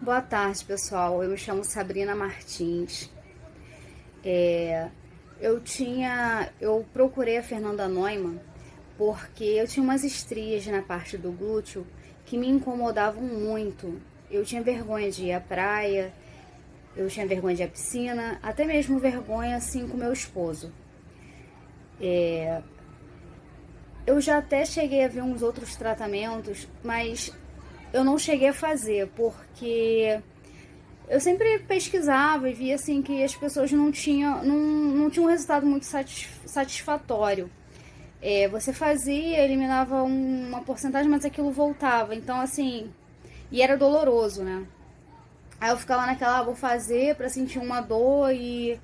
Boa tarde, pessoal. Eu me chamo Sabrina Martins. É, eu tinha, eu procurei a Fernanda Neumann porque eu tinha umas estrias na parte do glúteo que me incomodavam muito. Eu tinha vergonha de ir à praia, eu tinha vergonha de ir à piscina, até mesmo vergonha assim com meu esposo. É, eu já até cheguei a ver uns outros tratamentos, mas eu não cheguei a fazer, porque eu sempre pesquisava e via assim que as pessoas não tinham, não, não tinham um resultado muito satisfatório. É, você fazia, eliminava uma porcentagem, mas aquilo voltava. Então, assim, e era doloroso, né? Aí eu ficava naquela, ah, vou fazer para sentir uma dor e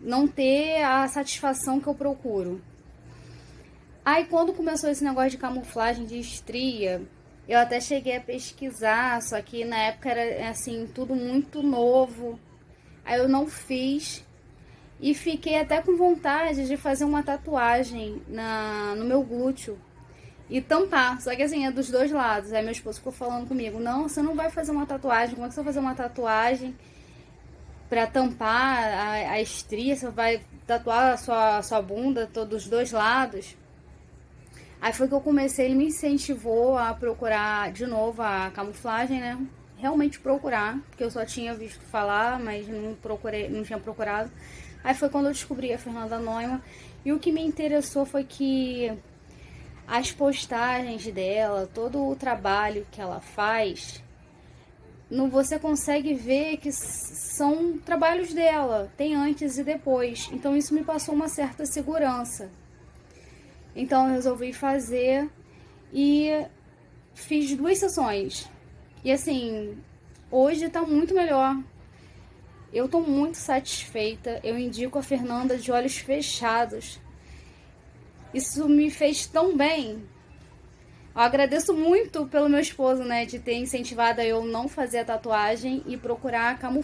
não ter a satisfação que eu procuro. Aí quando começou esse negócio de camuflagem de estria, eu até cheguei a pesquisar, só que na época era assim, tudo muito novo. Aí eu não fiz. E fiquei até com vontade de fazer uma tatuagem na, no meu glúteo e tampar. Só que assim, é dos dois lados. Aí meu esposo ficou falando comigo: Não, você não vai fazer uma tatuagem. Como é que você vai fazer uma tatuagem pra tampar a, a estria? Você vai tatuar a sua, a sua bunda, todos os dois lados? Aí foi que eu comecei, ele me incentivou a procurar de novo a camuflagem, né? Realmente procurar, porque eu só tinha visto falar, mas não procurei, não tinha procurado. Aí foi quando eu descobri a Fernanda Neumann. E o que me interessou foi que as postagens dela, todo o trabalho que ela faz, no, você consegue ver que são trabalhos dela, tem antes e depois. Então isso me passou uma certa segurança. Então eu resolvi fazer e fiz duas sessões. E assim, hoje tá muito melhor. Eu tô muito satisfeita. Eu indico a Fernanda de olhos fechados. Isso me fez tão bem. Eu agradeço muito pelo meu esposo, né, de ter incentivado a eu não fazer a tatuagem e procurar camuflar